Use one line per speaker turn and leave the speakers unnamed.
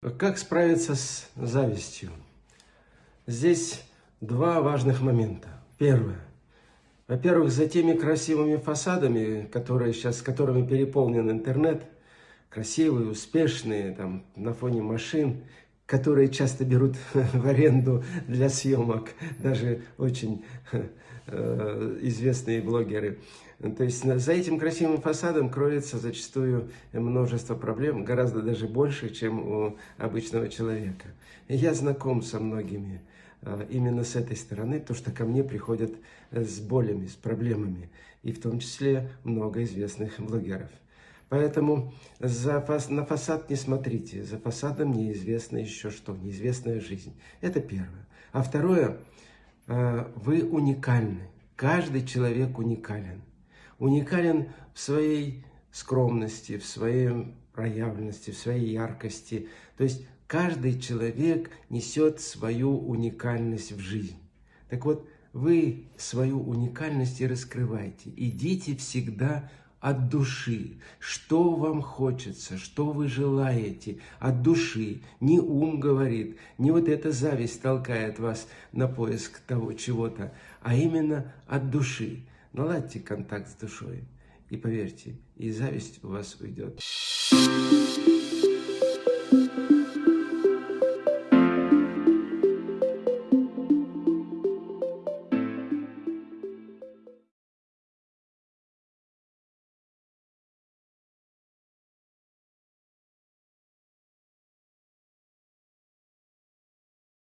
Как справиться с завистью? Здесь два важных момента. Первое. Во-первых, за теми красивыми фасадами, которые сейчас, которыми переполнен интернет, красивые, успешные, там, на фоне машин, которые часто берут в аренду для съемок, даже очень э, известные блогеры. То есть за этим красивым фасадом кроется зачастую множество проблем, гораздо даже больше, чем у обычного человека. Я знаком со многими э, именно с этой стороны, то, что ко мне приходят с болями, с проблемами, и в том числе много известных блогеров. Поэтому за, на фасад не смотрите, за фасадом неизвестно еще что, неизвестная жизнь. Это первое. А второе, э, вы уникальны, каждый человек уникален. Уникален в своей скромности, в своей проявленности, в своей яркости. То есть каждый человек несет свою уникальность в жизнь. Так вот, вы свою уникальность и раскрывайте. Идите всегда от души, что вам хочется, что вы желаете, от души. Не ум говорит, не вот эта зависть толкает вас на поиск того чего-то, а именно от души. Наладьте контакт с душой, и поверьте, и зависть у вас уйдет.